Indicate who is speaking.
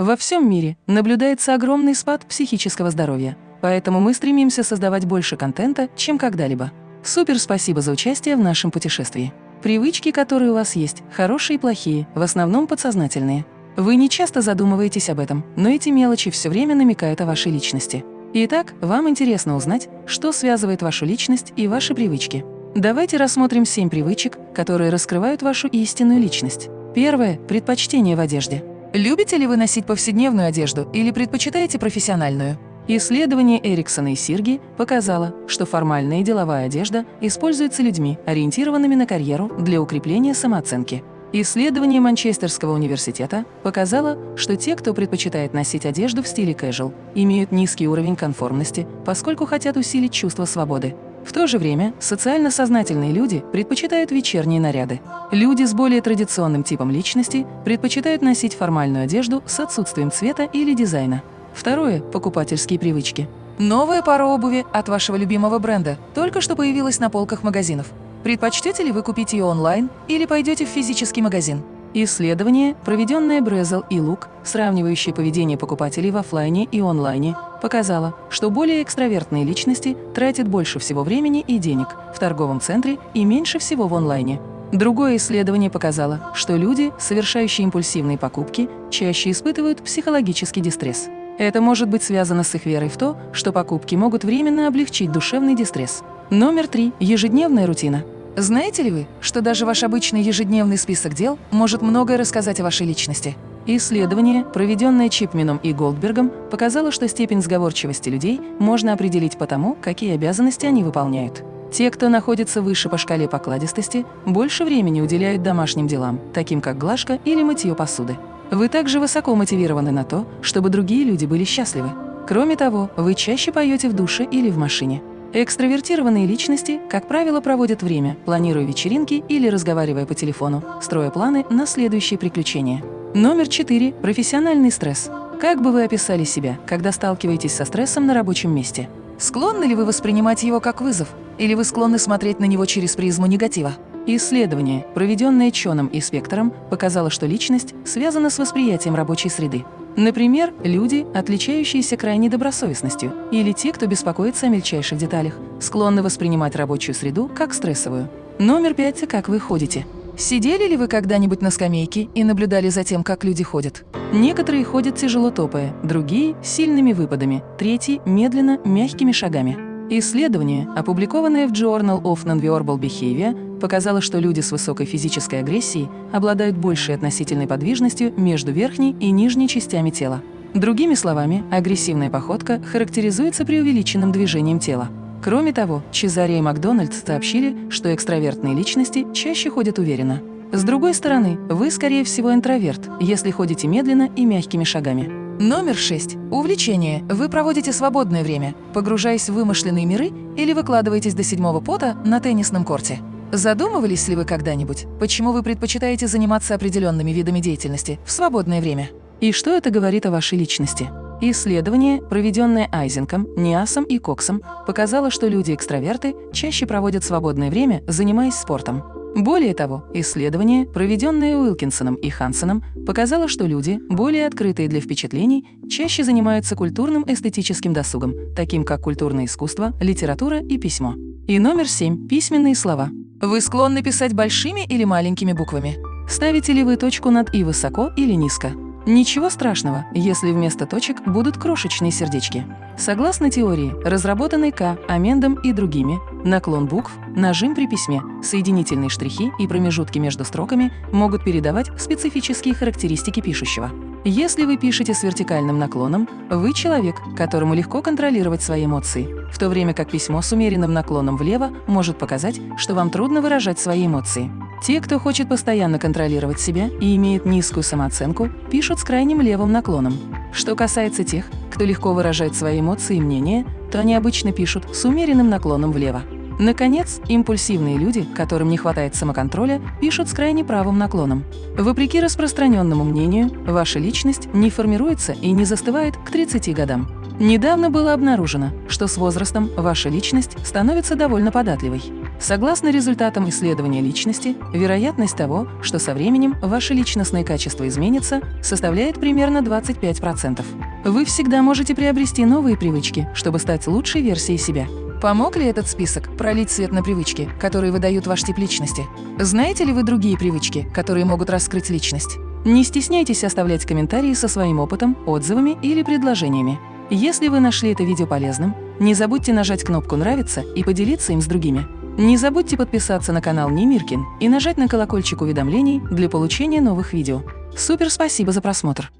Speaker 1: Во всем мире наблюдается огромный спад психического здоровья, поэтому мы стремимся создавать больше контента, чем когда-либо. Супер спасибо за участие в нашем путешествии. Привычки, которые у вас есть, хорошие и плохие, в основном подсознательные. Вы не часто задумываетесь об этом, но эти мелочи все время намекают о вашей личности. Итак, вам интересно узнать, что связывает вашу личность и ваши привычки. Давайте рассмотрим семь привычек, которые раскрывают вашу истинную личность. Первое – предпочтение в одежде. Любите ли вы носить повседневную одежду или предпочитаете профессиональную? Исследование Эриксона и Сирги показало, что формальная и деловая одежда используется людьми, ориентированными на карьеру для укрепления самооценки. Исследование Манчестерского университета показало, что те, кто предпочитает носить одежду в стиле casual, имеют низкий уровень конформности, поскольку хотят усилить чувство свободы. В то же время социально сознательные люди предпочитают вечерние наряды. Люди с более традиционным типом личности предпочитают носить формальную одежду с отсутствием цвета или дизайна. Второе – покупательские привычки. Новая пара обуви от вашего любимого бренда только что появилась на полках магазинов. Предпочтете ли вы купить ее онлайн или пойдете в физический магазин? Исследование, проведенное Брезел и Лук, сравнивающее поведение покупателей в офлайне и онлайне, показало, что более экстравертные личности тратят больше всего времени и денег в торговом центре и меньше всего в онлайне. Другое исследование показало, что люди, совершающие импульсивные покупки, чаще испытывают психологический дистресс. Это может быть связано с их верой в то, что покупки могут временно облегчить душевный дистресс. Номер три. Ежедневная рутина. Знаете ли вы, что даже ваш обычный ежедневный список дел может многое рассказать о вашей личности? Исследование, проведенное Чипменом и Голдбергом, показало, что степень сговорчивости людей можно определить по тому, какие обязанности они выполняют. Те, кто находится выше по шкале покладистости, больше времени уделяют домашним делам, таким как глажка или мытье посуды. Вы также высоко мотивированы на то, чтобы другие люди были счастливы. Кроме того, вы чаще поете в душе или в машине. Экстравертированные личности, как правило, проводят время, планируя вечеринки или разговаривая по телефону, строя планы на следующие приключения. Номер 4. Профессиональный стресс. Как бы вы описали себя, когда сталкиваетесь со стрессом на рабочем месте? Склонны ли вы воспринимать его как вызов? Или вы склонны смотреть на него через призму негатива? Исследование, проведенное Чоном и Спектором, показало, что личность связана с восприятием рабочей среды. Например, люди, отличающиеся крайней добросовестностью, или те, кто беспокоится о мельчайших деталях, склонны воспринимать рабочую среду как стрессовую. Номер пять – как вы ходите. Сидели ли вы когда-нибудь на скамейке и наблюдали за тем, как люди ходят? Некоторые ходят тяжело топая, другие – сильными выпадами, третьи – медленно, мягкими шагами. Исследование, опубликованное в Journal of Nonverbal Behavior, показало, что люди с высокой физической агрессией обладают большей относительной подвижностью между верхней и нижней частями тела. Другими словами, агрессивная походка характеризуется преувеличенным движением тела. Кроме того, Чезаре и Макдональдс сообщили, что экстравертные личности чаще ходят уверенно. С другой стороны, вы, скорее всего, интроверт, если ходите медленно и мягкими шагами. Номер 6. Увлечение. Вы проводите свободное время, погружаясь в вымышленные миры или выкладываетесь до седьмого пота на теннисном корте. Задумывались ли вы когда-нибудь, почему вы предпочитаете заниматься определенными видами деятельности в свободное время? И что это говорит о вашей личности? Исследование, проведенное Айзенком, Ниасом и Коксом, показало, что люди-экстраверты чаще проводят свободное время, занимаясь спортом. Более того, исследование, проведенное Уилкинсоном и Хансеном, показало, что люди, более открытые для впечатлений, чаще занимаются культурным эстетическим досугом, таким как культурное искусство, литература и письмо. И номер семь – письменные слова. Вы склонны писать большими или маленькими буквами? Ставите ли вы точку над «и» высоко или низко? Ничего страшного, если вместо точек будут крошечные сердечки. Согласно теории, разработанной К. Амендом и другими, наклон букв, нажим при письме, соединительные штрихи и промежутки между строками могут передавать специфические характеристики пишущего. Если вы пишете с вертикальным наклоном, вы человек, которому легко контролировать свои эмоции, в то время как письмо с умеренным наклоном влево может показать, что вам трудно выражать свои эмоции. Те, кто хочет постоянно контролировать себя и имеет низкую самооценку, пишут с крайним левым наклоном. Что касается тех, кто легко выражает свои эмоции и мнения, то они обычно пишут с умеренным наклоном влево. Наконец, импульсивные люди, которым не хватает самоконтроля, пишут с крайне правым наклоном. Вопреки распространенному мнению, ваша личность не формируется и не застывает к 30 годам. Недавно было обнаружено, что с возрастом ваша личность становится довольно податливой. Согласно результатам исследования личности, вероятность того, что со временем ваши личностные качества изменятся, составляет примерно 25%. Вы всегда можете приобрести новые привычки, чтобы стать лучшей версией себя. Помог ли этот список пролить свет на привычки, которые выдают ваш тип личности? Знаете ли вы другие привычки, которые могут раскрыть личность? Не стесняйтесь оставлять комментарии со своим опытом, отзывами или предложениями. Если вы нашли это видео полезным, не забудьте нажать кнопку «Нравится» и поделиться им с другими. Не забудьте подписаться на канал Немиркин и нажать на колокольчик уведомлений для получения новых видео. Супер спасибо за просмотр!